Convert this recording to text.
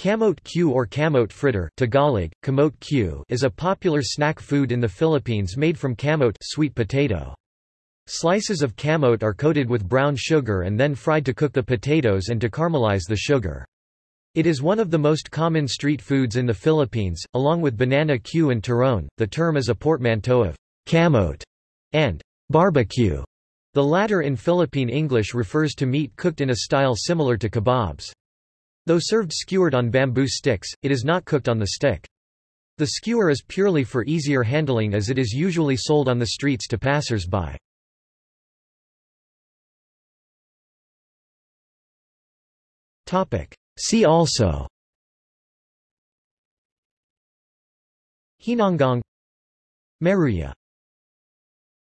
Kamote Q or kamote fritter Tagalog, kamote Q is a popular snack food in the Philippines made from kamote sweet potato. Slices of kamote are coated with brown sugar and then fried to cook the potatoes and to caramelize the sugar. It is one of the most common street foods in the Philippines, along with banana Q and turon. The term is a portmanteau of kamote and barbecue. The latter in Philippine English refers to meat cooked in a style similar to kebabs. Though served skewered on bamboo sticks, it is not cooked on the stick. The skewer is purely for easier handling as it is usually sold on the streets to passers-by. See also Hinonggang Maruya